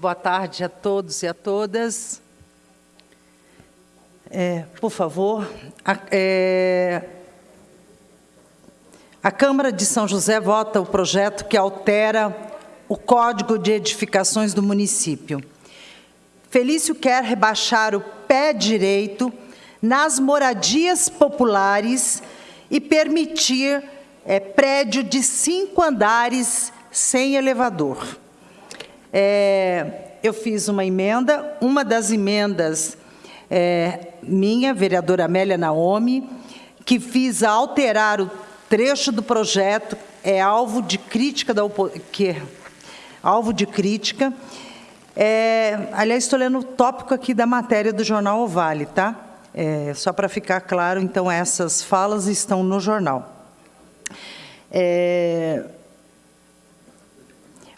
Boa tarde a todos e a todas. É, por favor, a, é, a Câmara de São José vota o projeto que altera o Código de Edificações do município. Felício quer rebaixar o pé direito nas moradias populares e permitir é, prédio de cinco andares sem elevador. É, eu fiz uma emenda, uma das emendas é, minha, vereadora Amélia Naomi, que fiz alterar o trecho do projeto, é alvo de crítica da que alvo de crítica. É, aliás, estou lendo o tópico aqui da matéria do jornal O Vale, tá? É, só para ficar claro, então, essas falas estão no jornal. É,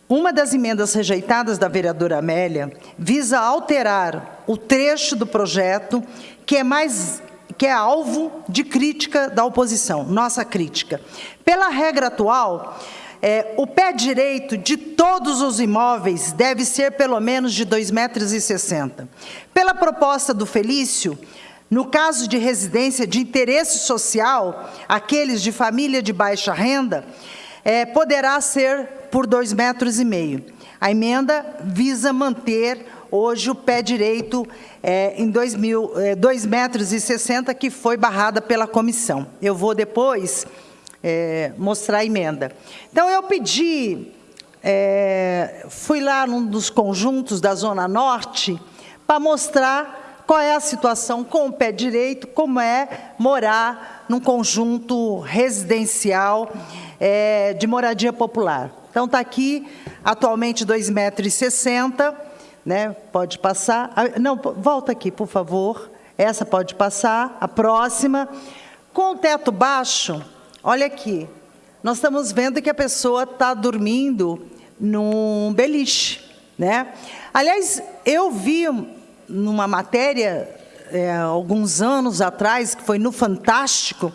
uma das emendas rejeitadas da vereadora Amélia visa alterar o trecho do projeto que é mais que é alvo de crítica da oposição, nossa crítica. Pela regra atual, é, o pé direito de todos os imóveis deve ser pelo menos de 2,60 metros. Pela proposta do Felício, no caso de residência de interesse social, aqueles de família de baixa renda, é, poderá ser por 2,5 metros. e meio. A emenda visa manter hoje o pé direito é, em 2,60 é, metros, e 60, que foi barrada pela comissão. Eu vou depois é, mostrar a emenda. Então, eu pedi, é, fui lá num dos conjuntos da Zona Norte para mostrar qual é a situação com o pé direito, como é morar num conjunto residencial é, de moradia popular. Então, está aqui, atualmente, 2,60 metros, né? pode passar. Ah, não, volta aqui, por favor. Essa pode passar, a próxima. Com o teto baixo, olha aqui, nós estamos vendo que a pessoa está dormindo num beliche. Né? Aliás, eu vi numa matéria, é, alguns anos atrás, que foi no Fantástico,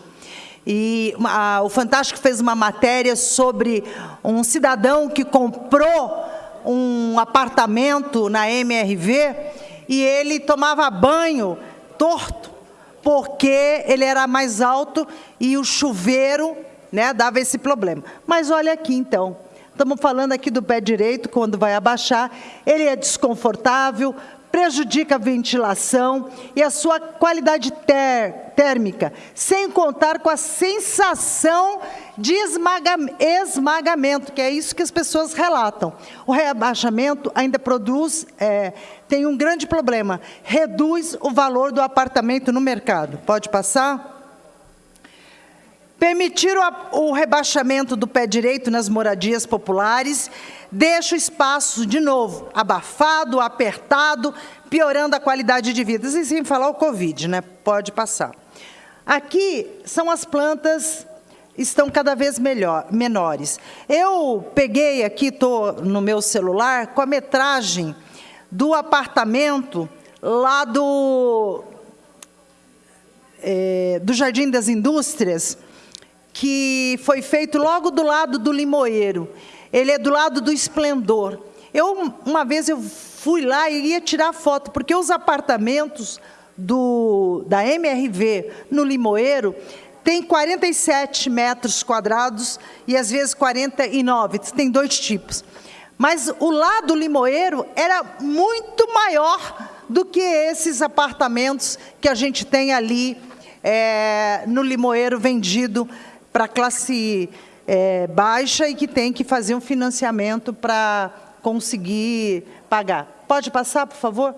e a, o Fantástico fez uma matéria sobre um cidadão que comprou um apartamento na MRV e ele tomava banho torto, porque ele era mais alto e o chuveiro né, dava esse problema. Mas olha aqui, então, estamos falando aqui do pé direito, quando vai abaixar, ele é desconfortável, prejudica a ventilação e a sua qualidade ter, térmica, sem contar com a sensação de esmaga, esmagamento, que é isso que as pessoas relatam. O rebaixamento ainda produz, é, tem um grande problema, reduz o valor do apartamento no mercado. Pode passar? Permitir o, o rebaixamento do pé direito nas moradias populares deixa o espaço, de novo, abafado, apertado, piorando a qualidade de vida. E sem falar o Covid, né? Pode passar. Aqui são as plantas estão cada vez melhor, menores. Eu peguei aqui, estou no meu celular, com a metragem do apartamento lá do, é, do Jardim das Indústrias, que foi feito logo do lado do Limoeiro. Ele é do lado do Esplendor. Eu, uma vez eu fui lá e ia tirar foto, porque os apartamentos do, da MRV no Limoeiro tem 47 metros quadrados e às vezes 49, tem dois tipos. Mas o lado limoeiro era muito maior do que esses apartamentos que a gente tem ali é, no limoeiro vendido para classe é, baixa e que tem que fazer um financiamento para conseguir pagar. Pode passar, por favor?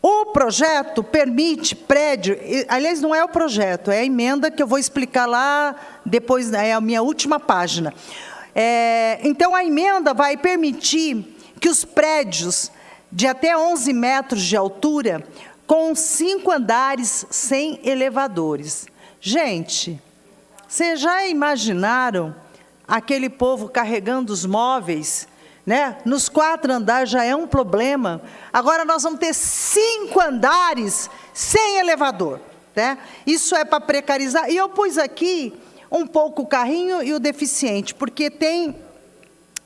O projeto permite prédio, aliás, não é o projeto, é a emenda que eu vou explicar lá depois, é a minha última página. É, então, a emenda vai permitir que os prédios de até 11 metros de altura, com cinco andares sem elevadores. Gente, vocês já imaginaram aquele povo carregando os móveis né? Nos quatro andares já é um problema. Agora nós vamos ter cinco andares sem elevador. Né? Isso é para precarizar. E eu pus aqui um pouco o carrinho e o deficiente, porque tem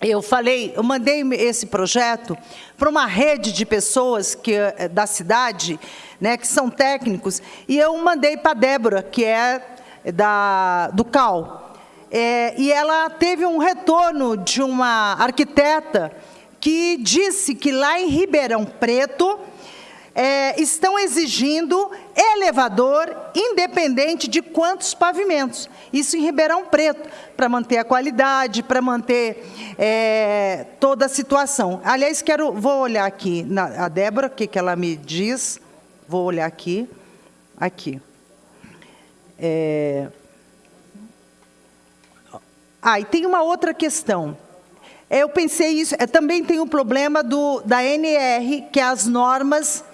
eu falei, eu mandei esse projeto para uma rede de pessoas que, eh, da cidade, né, que são técnicos, e eu mandei para a Débora, que é da, do CAL. É, e ela teve um retorno de uma arquiteta que disse que lá em Ribeirão Preto, é, estão exigindo elevador independente de quantos pavimentos. Isso em Ribeirão Preto, para manter a qualidade, para manter é, toda a situação. Aliás, quero, vou olhar aqui na, a Débora, o que, que ela me diz. Vou olhar aqui. Aqui. É... Ah, e tem uma outra questão. Eu pensei isso, é, também tem o problema do, da NR, que é as normas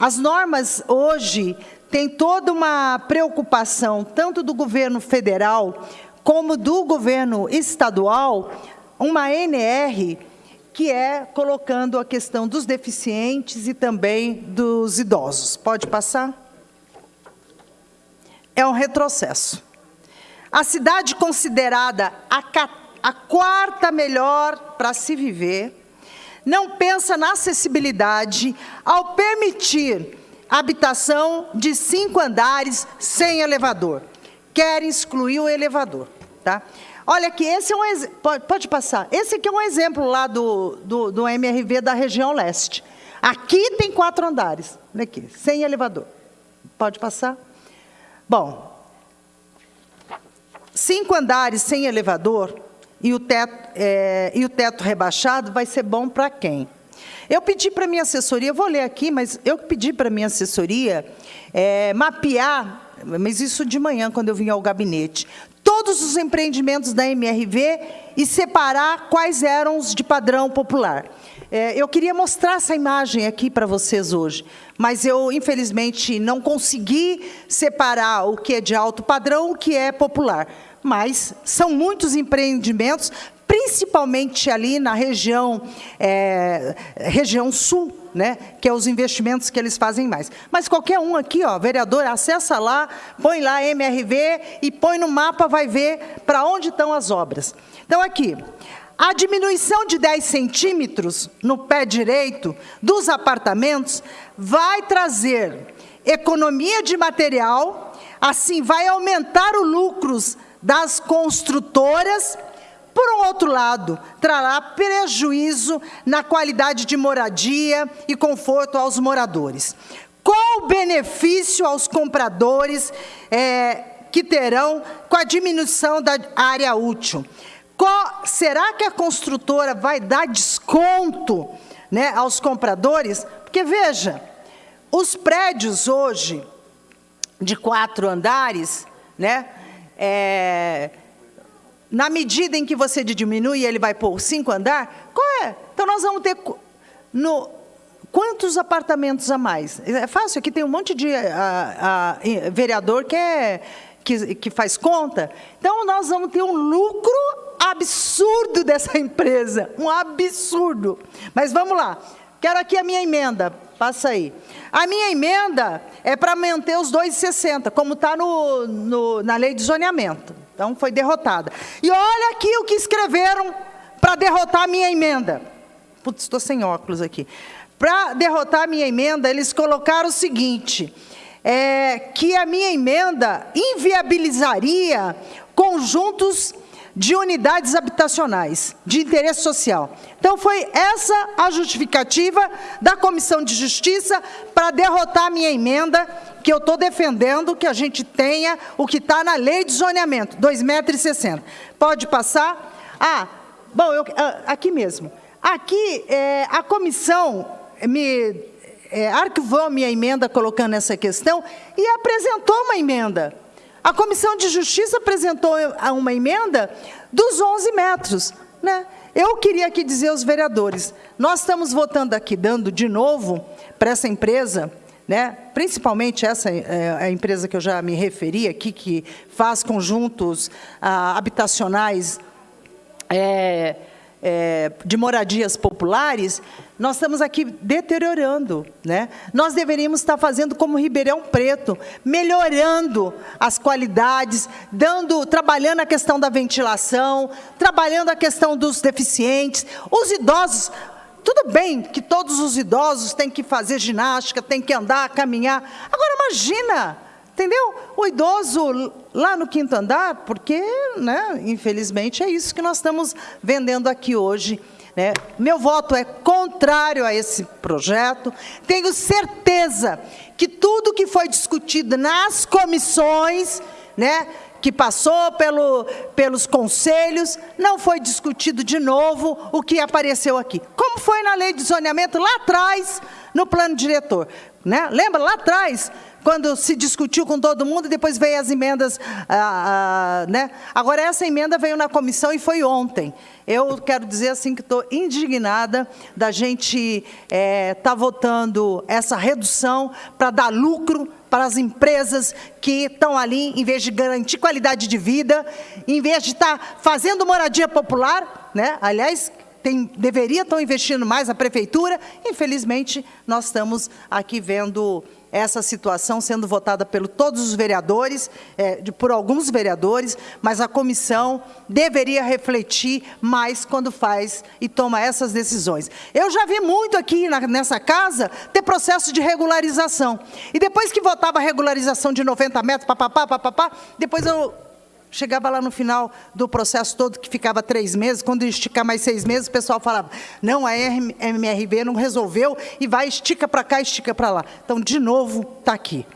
as normas hoje têm toda uma preocupação, tanto do governo federal como do governo estadual, uma NR que é colocando a questão dos deficientes e também dos idosos. Pode passar? É um retrocesso. A cidade considerada a, a quarta melhor para se viver, não pensa na acessibilidade ao permitir habitação de cinco andares sem elevador. Quer excluir o elevador. Tá? Olha aqui, esse é um pode, pode passar. Esse aqui é um exemplo lá do, do, do MRV da região leste. Aqui tem quatro andares, olha aqui, sem elevador. Pode passar? Bom, cinco andares sem elevador e o teto, é, e o teto rebaixado vai ser bom para quem? Eu pedi para minha assessoria, vou ler aqui, mas eu pedi para minha assessoria é, mapear, mas isso de manhã, quando eu vim ao gabinete, todos os empreendimentos da MRV e separar quais eram os de padrão popular. É, eu queria mostrar essa imagem aqui para vocês hoje, mas eu, infelizmente, não consegui separar o que é de alto padrão, o que é popular mas são muitos empreendimentos, principalmente ali na região, é, região sul, né, que é os investimentos que eles fazem mais. Mas qualquer um aqui, ó, vereador, acessa lá, põe lá MRV e põe no mapa, vai ver para onde estão as obras. Então, aqui, a diminuição de 10 centímetros no pé direito dos apartamentos vai trazer economia de material, assim vai aumentar os lucros das construtoras, por um outro lado, trará prejuízo na qualidade de moradia e conforto aos moradores. Qual o benefício aos compradores é, que terão com a diminuição da área útil? Qual, será que a construtora vai dar desconto né, aos compradores? Porque, veja, os prédios hoje, de quatro andares, né, é, na medida em que você diminui, ele vai pôr cinco andar, qual é? Então, nós vamos ter no, quantos apartamentos a mais? É fácil, aqui tem um monte de a, a, vereador que, é, que, que faz conta. Então, nós vamos ter um lucro absurdo dessa empresa, um absurdo. Mas vamos lá, quero aqui a minha emenda, passa aí. A minha emenda é para manter os 2,60, como está no, no, na lei de zoneamento. Então, foi derrotada. E olha aqui o que escreveram para derrotar a minha emenda. Putz, estou sem óculos aqui. Para derrotar a minha emenda, eles colocaram o seguinte, é, que a minha emenda inviabilizaria conjuntos de unidades habitacionais de interesse social. Então, foi essa a justificativa da Comissão de Justiça para derrotar a minha emenda, que eu estou defendendo que a gente tenha o que está na lei de zoneamento, 2,60 metros. Pode passar? Ah, bom, eu, ah, aqui mesmo. Aqui, é, a comissão me é, arquivou minha emenda colocando essa questão e apresentou uma emenda. A Comissão de Justiça apresentou uma emenda dos 11 metros. Né? Eu queria aqui dizer aos vereadores, nós estamos votando aqui, dando de novo para essa empresa, né? principalmente essa é, a empresa que eu já me referi aqui, que faz conjuntos ah, habitacionais é, é, de moradias populares, nós estamos aqui deteriorando. Né? Nós deveríamos estar fazendo como Ribeirão Preto, melhorando as qualidades, dando, trabalhando a questão da ventilação, trabalhando a questão dos deficientes, os idosos. Tudo bem que todos os idosos têm que fazer ginástica, têm que andar, caminhar. Agora, imagina, entendeu? O idoso lá no quinto andar, porque, né, infelizmente, é isso que nós estamos vendendo aqui hoje. Né? Meu voto é contrário a esse projeto. Tenho certeza que tudo que foi discutido nas comissões, né, que passou pelo, pelos conselhos, não foi discutido de novo o que apareceu aqui. Como foi na lei de zoneamento lá atrás, no plano diretor. Né? Lembra lá atrás, quando se discutiu com todo mundo e depois veio as emendas. Ah, ah, né? Agora, essa emenda veio na comissão e foi ontem. Eu quero dizer assim que estou indignada da gente estar é, tá votando essa redução para dar lucro para as empresas que estão ali, em vez de garantir qualidade de vida, em vez de estar tá fazendo moradia popular, né? aliás, tem, deveria estar investindo mais a prefeitura, infelizmente, nós estamos aqui vendo essa situação sendo votada por todos os vereadores, é, de, por alguns vereadores, mas a comissão deveria refletir mais quando faz e toma essas decisões. Eu já vi muito aqui na, nessa casa ter processo de regularização. E depois que votava a regularização de 90 metros, papapá, papapá, depois eu Chegava lá no final do processo todo, que ficava três meses, quando esticar mais seis meses, o pessoal falava, não, a MRV não resolveu, e vai, estica para cá, estica para lá. Então, de novo, está aqui.